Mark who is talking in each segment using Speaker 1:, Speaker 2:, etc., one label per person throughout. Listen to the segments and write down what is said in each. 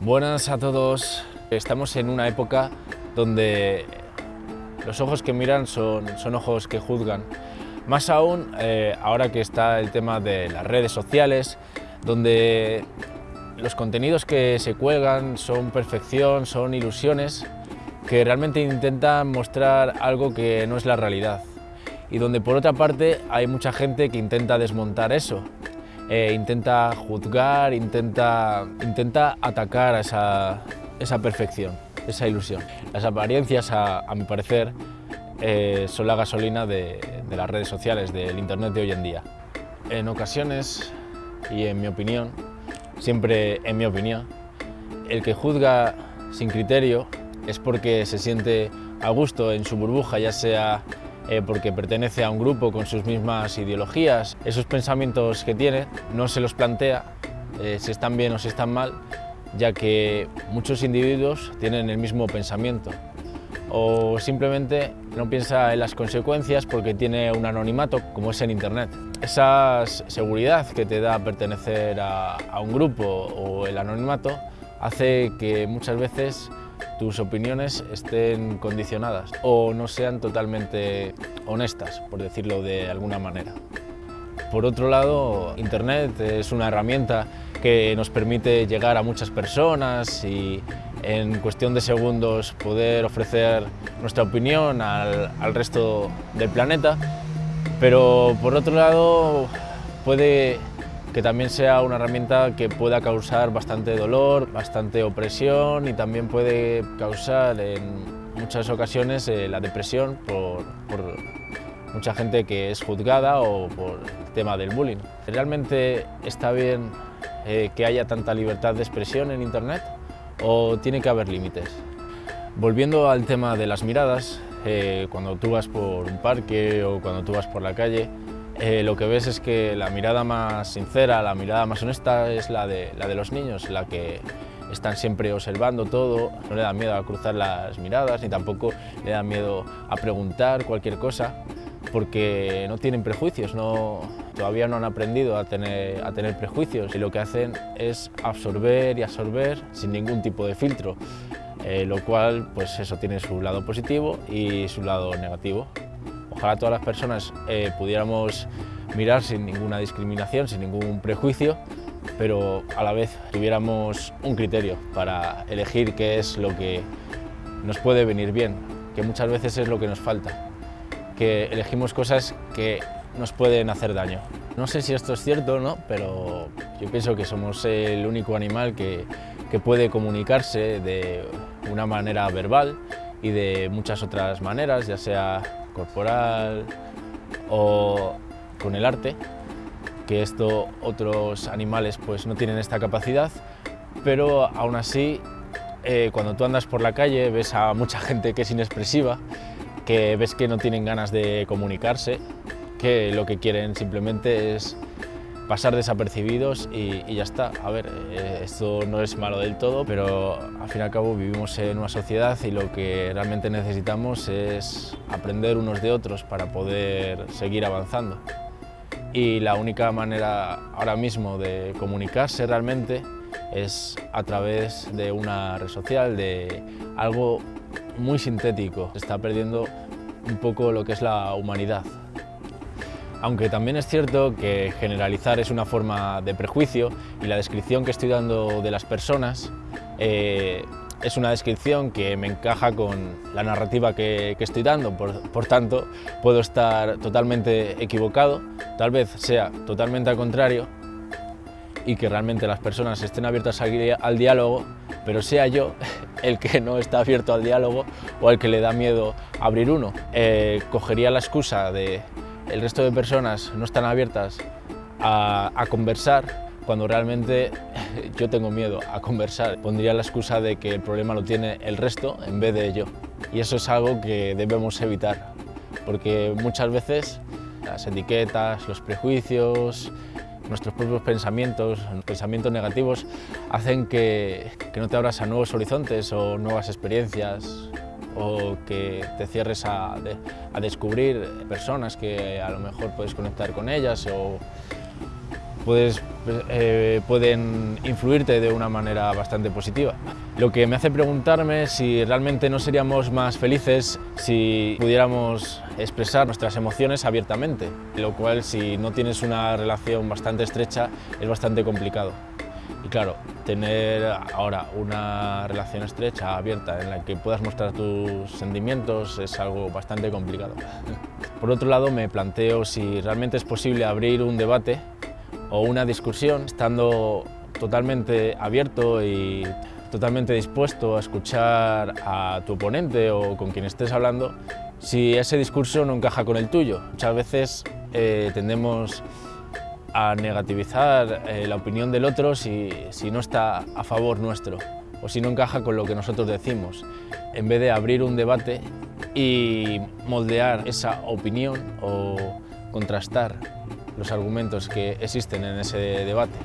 Speaker 1: Buenas a todos. Estamos en una época donde los ojos que miran son, son ojos que juzgan. Más aún eh, ahora que está el tema de las redes sociales, donde los contenidos que se cuelgan son perfección, son ilusiones, que realmente intentan mostrar algo que no es la realidad. Y donde por otra parte hay mucha gente que intenta desmontar eso, eh, intenta juzgar, intenta, intenta atacar a esa, esa perfección, esa ilusión. Las apariencias, a, mi parecer, eh, son la gasolina de, de las redes sociales, del Internet de hoy en día. En ocasiones, y en mi opinión, siempre en mi opinión, el que juzga sin criterio es porque se siente a gusto en su burbuja, ya sea eh, porque pertenece a un grupo con sus mismas ideologías. Esos pensamientos que tiene no se los plantea eh, si están bien o si están mal, ya que muchos individuos tienen el mismo pensamiento. O simplemente no piensa en las consecuencias porque tiene un anonimato, como es en Internet. Esa seguridad que te da pertenecer a, a un grupo o el anonimato hace que muchas veces tus opiniones estén condicionadas o no sean totalmente honestas, por decirlo de alguna manera. Por otro lado, Internet es una herramienta que nos permite llegar a muchas personas y en cuestión de segundos poder ofrecer nuestra opinión al, resto del planeta, pero por otro lado puede que también sea una herramienta que pueda causar bastante dolor, bastante opresión y también puede causar en muchas ocasiones eh, la depresión por, mucha gente que es juzgada o por el tema del bullying. ¿Realmente está bien eh, que haya tanta libertad de expresión en Internet o tiene que haber límites? Volviendo al tema de las miradas, eh, cuando tú vas por un parque o cuando tú vas por la calle, eh, lo que ves es que la mirada más sincera, la mirada más honesta es la de, la de los niños, la que están siempre observando todo, no le da miedo a cruzar las miradas ni tampoco le da miedo a preguntar cualquier cosa porque no tienen prejuicios, no, todavía no han aprendido a tener, a tener prejuicios y lo que hacen es absorber y absorber sin ningún tipo de filtro, eh, lo cual pues eso tiene su lado positivo y su lado negativo. Ojalá todas las personas eh, pudiéramos mirar sin ninguna discriminación, sin ningún prejuicio, pero a la vez tuviéramos un criterio para elegir qué es lo que nos puede venir bien, que muchas veces es lo que nos falta, que elegimos cosas que nos pueden hacer daño. No sé si esto es cierto o no, pero yo pienso que somos el único animal que, que puede comunicarse de una manera verbal y de muchas otras maneras, ya sea corporal o con el arte, que esto otros animales pues no tienen esta capacidad, pero aún así eh, cuando tú andas por la calle ves a mucha gente que es inexpresiva, que ves que no tienen ganas de comunicarse, que lo que quieren simplemente es pasar desapercibidos y, ya está. A ver, eh, esto no es malo del todo, pero al fin y al cabo vivimos en una sociedad y lo que realmente necesitamos es aprender unos de otros para poder seguir avanzando. Y la única manera ahora mismo de comunicarse realmente es a través de una red social, de algo muy sintético. Se está perdiendo un poco lo que es la humanidad. Aunque también es cierto que generalizar es una forma de prejuicio y la descripción que estoy dando de las personas eh, es una descripción que me encaja con la narrativa que, estoy dando, por, tanto puedo estar totalmente equivocado, tal vez sea totalmente al contrario y que realmente las personas estén abiertas al, diálogo, pero sea yo el que no está abierto al diálogo o el que le da miedo abrir uno. Eh, cogería la excusa de el resto de personas no están abiertas a, conversar cuando realmente yo tengo miedo a conversar. Pondría la excusa de que el problema lo tiene el resto en vez de yo. Y eso es algo que debemos evitar, porque muchas veces las etiquetas, los prejuicios, nuestros propios pensamientos, pensamientos negativos, hacen que, que no te abras a nuevos horizontes o nuevas experiencias, o que te cierres a, descubrir personas que a lo mejor puedes conectar con ellas o puedes, eh, pueden influirte de una manera bastante positiva. Lo que me hace preguntarme si realmente no seríamos más felices si pudiéramos expresar nuestras emociones abiertamente, lo cual si no tienes una relación bastante estrecha es bastante complicado. Y claro, tener ahora una relación estrecha, abierta, en la que puedas mostrar tus sentimientos es algo bastante complicado. Por otro lado, me planteo si realmente es posible abrir un debate o una discusión estando totalmente abierto y totalmente dispuesto a escuchar a tu oponente o con quien estés hablando si ese discurso no encaja con el tuyo. Muchas veces eh, tendemos a negativizar eh, la opinión del otro si, si no está a favor nuestro o si no encaja con lo que nosotros decimos, en vez de abrir un debate y moldear esa opinión o contrastar los argumentos que existen en ese debate.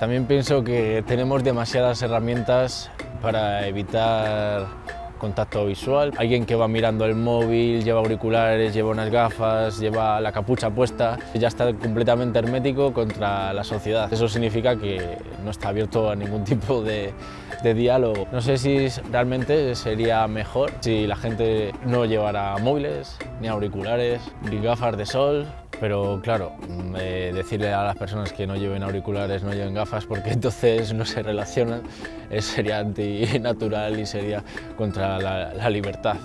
Speaker 1: También pienso que tenemos demasiadas herramientas para evitar contacto visual. Alguien que va mirando el móvil, lleva auriculares, lleva unas gafas, lleva la capucha puesta, ya está completamente hermético contra la sociedad. Eso significa que no está abierto a ningún tipo de, diálogo. No sé si realmente sería mejor si la gente no llevara móviles, ni auriculares, ni gafas de sol, pero claro, eh, decirle a las personas que no lleven auriculares, no lleven gafas, porque entonces no se relacionan, sería antinatural y sería contra la, libertad.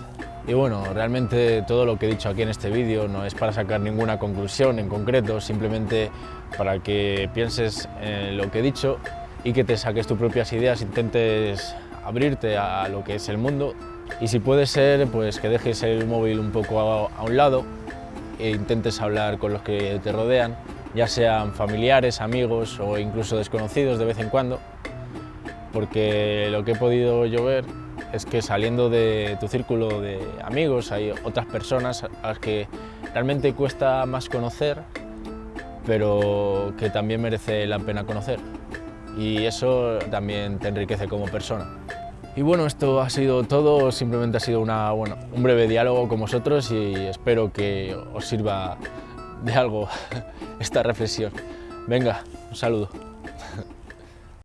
Speaker 1: Y bueno, realmente todo lo que he dicho aquí en este vídeo no es para sacar ninguna conclusión en concreto, simplemente para que pienses en lo que he dicho y que te saques tus propias ideas, intentes abrirte a lo que es el mundo y si puede ser, pues que dejes el móvil un poco a un lado e intentes hablar con los que te rodean, ya sean familiares, amigos o incluso desconocidos de vez en cuando, porque lo que he podido yo ver es que saliendo de tu círculo de amigos hay otras personas a las que realmente cuesta más conocer, pero que también merece la pena conocer. Y eso también te enriquece como persona. Y bueno, esto ha sido todo, simplemente ha sido una, bueno, un breve diálogo con vosotros y espero que os sirva de algo esta reflexión. Venga, un saludo.